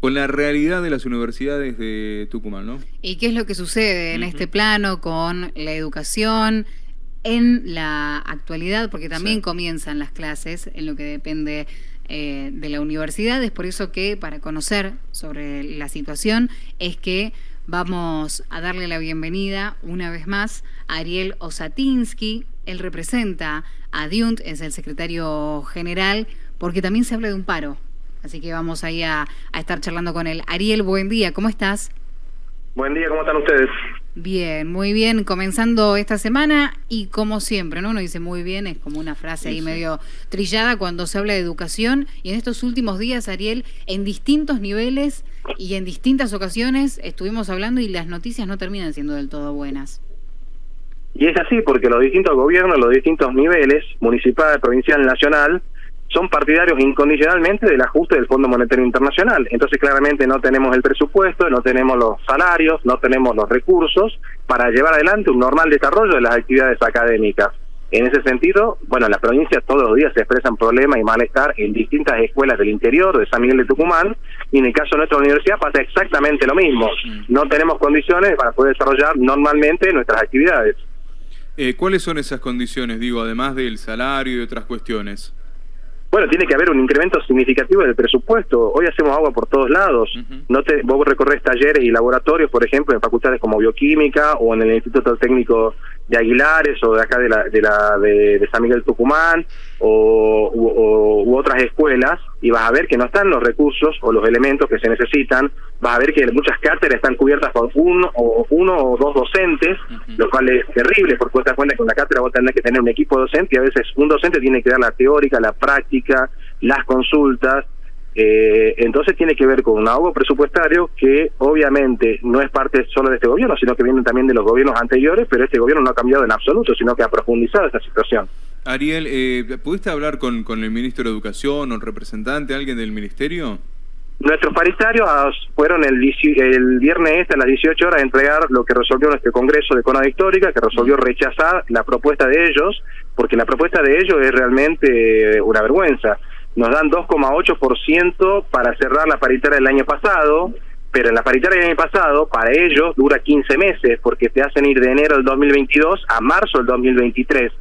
con la realidad de las universidades de Tucumán, ¿no? ¿Y qué es lo que sucede en este plano con la educación en la actualidad? Porque también comienzan las clases en lo que depende eh, de la universidad. Es por eso que para conocer sobre la situación es que vamos a darle la bienvenida una vez más a Ariel Osatinsky. Él representa a DIUNT, es el secretario general, porque también se habla de un paro. Así que vamos ahí a, a estar charlando con él. Ariel, buen día, ¿cómo estás? Buen día, ¿cómo están ustedes? Bien, muy bien, comenzando esta semana y como siempre, ¿no? Uno dice muy bien, es como una frase ahí medio trillada cuando se habla de educación y en estos últimos días, Ariel, en distintos niveles y en distintas ocasiones estuvimos hablando y las noticias no terminan siendo del todo buenas. Y es así porque los distintos gobiernos, los distintos niveles, municipal, provincial, nacional, son partidarios incondicionalmente del ajuste del Fondo Monetario Internacional. Entonces claramente no tenemos el presupuesto, no tenemos los salarios, no tenemos los recursos para llevar adelante un normal desarrollo de las actividades académicas. En ese sentido, bueno, en la provincia todos los días se expresan problemas y malestar en distintas escuelas del interior de San Miguel de Tucumán y en el caso de nuestra universidad pasa exactamente lo mismo. No tenemos condiciones para poder desarrollar normalmente nuestras actividades. Eh, ¿Cuáles son esas condiciones, digo, además del salario y otras cuestiones? Bueno, tiene que haber un incremento significativo del presupuesto. Hoy hacemos agua por todos lados. no te, vos recorres talleres y laboratorios, por ejemplo, en facultades como bioquímica o en el Instituto Técnico de Aguilares o de acá de la de, la, de, San Miguel Tucumán o, u, otras escuelas y vas a ver que no están los recursos o los elementos que se necesitan vas a ver que muchas cátedras están cubiertas por uno o uno o dos docentes lo cual es terrible porque vos te das cuenta que en la cátedra vos tenés que tener un equipo docente y a veces un docente tiene que dar la teórica la práctica las consultas eh, entonces tiene que ver con un ahogo presupuestario que obviamente no es parte solo de este gobierno, sino que viene también de los gobiernos anteriores, pero este gobierno no ha cambiado en absoluto, sino que ha profundizado esta situación. Ariel, eh, ¿pudiste hablar con, con el ministro de Educación o el representante, alguien del ministerio? Nuestros paritarios fueron el, el viernes este a las 18 horas a entregar lo que resolvió nuestro Congreso de Economía Histórica, que resolvió rechazar la propuesta de ellos, porque la propuesta de ellos es realmente una vergüenza nos dan 2,8% para cerrar la paritaria del año pasado, pero en la paritaria del año pasado, para ellos, dura 15 meses, porque te hacen ir de enero del 2022 a marzo del 2023.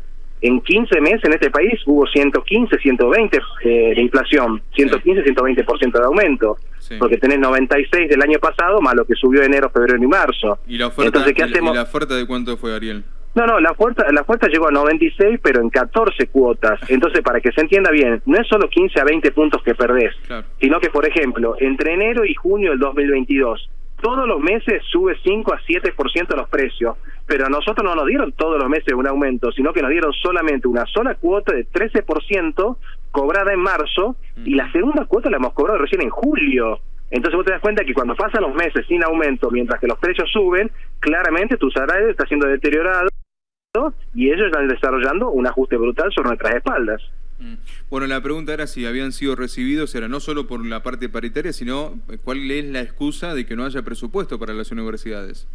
En 15 meses en este país hubo 115, 120 eh, de inflación, 115, 120% de aumento, porque tenés 96 del año pasado más lo que subió enero, febrero y marzo. ¿Y la oferta, Entonces, ¿qué hacemos? ¿y la oferta de cuánto fue, Ariel? No, no, la oferta, la oferta llegó a 96, pero en 14 cuotas. Entonces, para que se entienda bien, no es solo 15 a 20 puntos que perdés, sino que, por ejemplo, entre enero y junio del 2022, todos los meses sube 5 a 7% los precios, pero a nosotros no nos dieron todos los meses un aumento, sino que nos dieron solamente una sola cuota de 13% cobrada en marzo y la segunda cuota la hemos cobrado recién en julio. Entonces vos te das cuenta que cuando pasan los meses sin aumento, mientras que los precios suben, claramente tu salario está siendo deteriorado y ellos están desarrollando un ajuste brutal sobre nuestras espaldas. Mm. Bueno, la pregunta era si habían sido recibidos, era no solo por la parte paritaria, sino eh, cuál es la excusa de que no haya presupuesto para las universidades.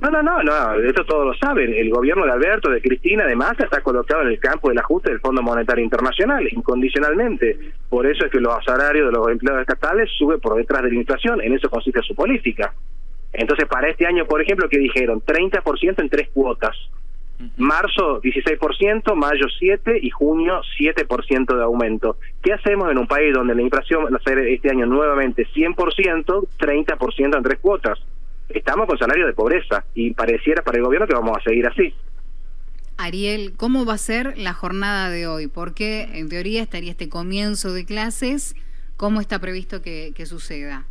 No, no, no, no, esto todos lo saben. El gobierno de Alberto, de Cristina, además, está colocado en el campo del ajuste del Fondo Monetario Internacional, incondicionalmente. Por eso es que los salarios de los empleados estatales suben por detrás de la inflación. En eso consiste su política. Entonces, para este año, por ejemplo, que dijeron 30% en tres cuotas. Marzo 16%, mayo 7% y junio 7% de aumento. ¿Qué hacemos en un país donde la inflación va a ser este año nuevamente 100%, 30% en tres cuotas? Estamos con salario de pobreza y pareciera para el gobierno que vamos a seguir así. Ariel, ¿cómo va a ser la jornada de hoy? Porque en teoría estaría este comienzo de clases. ¿Cómo está previsto que suceda?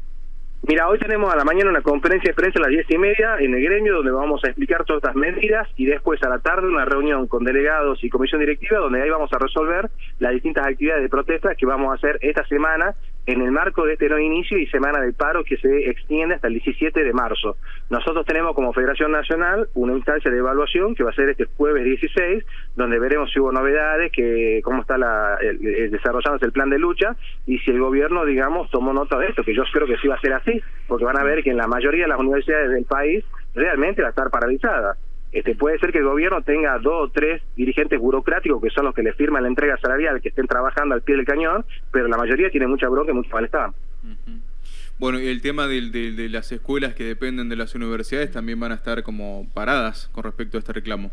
Mira, hoy tenemos a la mañana una conferencia de prensa a las diez y media en el gremio donde vamos a explicar todas estas medidas y después a la tarde una reunión con delegados y comisión directiva donde ahí vamos a resolver las distintas actividades de protesta que vamos a hacer esta semana en el marco de este nuevo inicio y semana del paro que se extiende hasta el 17 de marzo. Nosotros tenemos como Federación Nacional una instancia de evaluación que va a ser este jueves 16, donde veremos si hubo novedades, que cómo está la, el, desarrollándose el plan de lucha y si el gobierno, digamos, tomó nota de esto, que yo creo que sí va a ser así, porque van a ver que en la mayoría de las universidades del país realmente va a estar paralizada. Este, puede ser que el gobierno tenga dos o tres dirigentes burocráticos que son los que le firman la entrega salarial, que estén trabajando al pie del cañón, pero la mayoría tiene mucha bronca y mucho malestar. Bueno, y el tema de, de, las escuelas que dependen de las universidades también van a estar como paradas con respecto a este reclamo.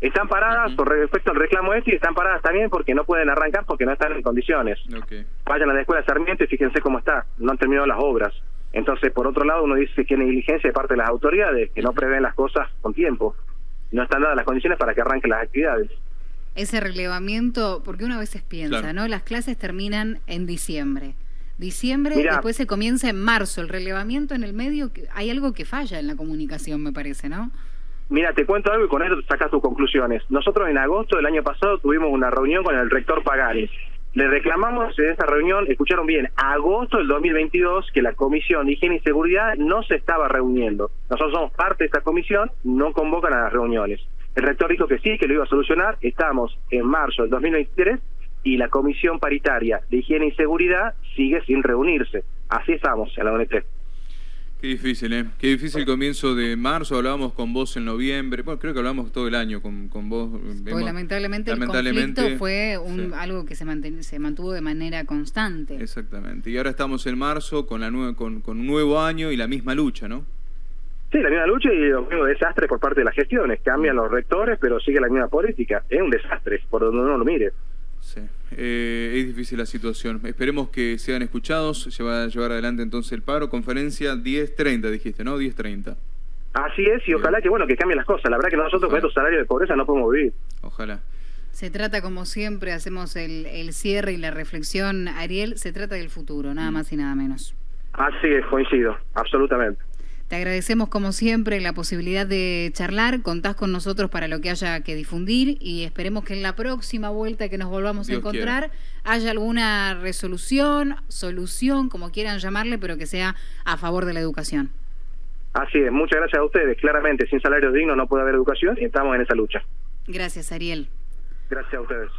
Están paradas por respecto al reclamo este y están paradas también porque no pueden arrancar porque no están en condiciones. Vayan a la escuela Sarmiento y fíjense cómo está, no han terminado las obras. Entonces, por otro lado, uno dice que hay negligencia de parte de las autoridades, que no prevén las cosas con tiempo. No están dadas las condiciones para que arranquen las actividades. Ese relevamiento, porque uno a veces piensa, ¿no? Las clases terminan en diciembre. Diciembre, después se comienza en marzo. El relevamiento en el medio, hay algo que falla en la comunicación, me parece, ¿no? Mira, te cuento algo y con eso sacas tus conclusiones. Nosotros en agosto del año pasado tuvimos una reunión con el rector Pagani. Le reclamamos en esa reunión, escucharon bien, agosto del 2022 que la Comisión de Higiene y Seguridad no se estaba reuniendo. Nosotros somos parte de esta comisión, no convocan a las reuniones. El rector dijo que sí, que lo iba a solucionar. Estamos en marzo del 2023 y la Comisión Paritaria de Higiene y Seguridad sigue sin reunirse. Así estamos en la ONT. Qué difícil, ¿eh? Qué difícil comienzo de marzo. Hablábamos con vos en noviembre. Bueno, creo que hablamos todo el año con, con vos. Pues lamentablemente, el conflicto fue un, algo que se, se mantuvo de manera constante. Exactamente. Y ahora estamos en marzo con, la con, con un nuevo año y la misma lucha, ¿no? Sí, la misma lucha y los mismos desastres por parte de las gestiones. Cambian los rectores, pero sigue la misma política. Es un desastre, por donde uno lo mire. Sí, eh, es difícil la situación. Esperemos que sean escuchados. Se va a llevar adelante entonces el paro. Conferencia 10.30, dijiste, ¿no? 10.30. Así es, y ojalá que bueno que cambien las cosas. La verdad que nosotros con estos salarios de pobreza no podemos vivir. Ojalá. Se trata, como siempre, hacemos el, el cierre y la reflexión, Ariel, se trata del futuro, nada mm. más y nada menos. Así es, coincido, absolutamente. Te agradecemos como siempre la posibilidad de charlar, contás con nosotros para lo que haya que difundir y esperemos que en la próxima vuelta que nos volvamos a encontrar haya alguna resolución, solución, como quieran llamarle, pero que sea a favor de la educación. Así es, muchas gracias a ustedes. Claramente, sin salarios dignos no puede haber educación y estamos en esa lucha. Gracias, Ariel. Gracias a ustedes.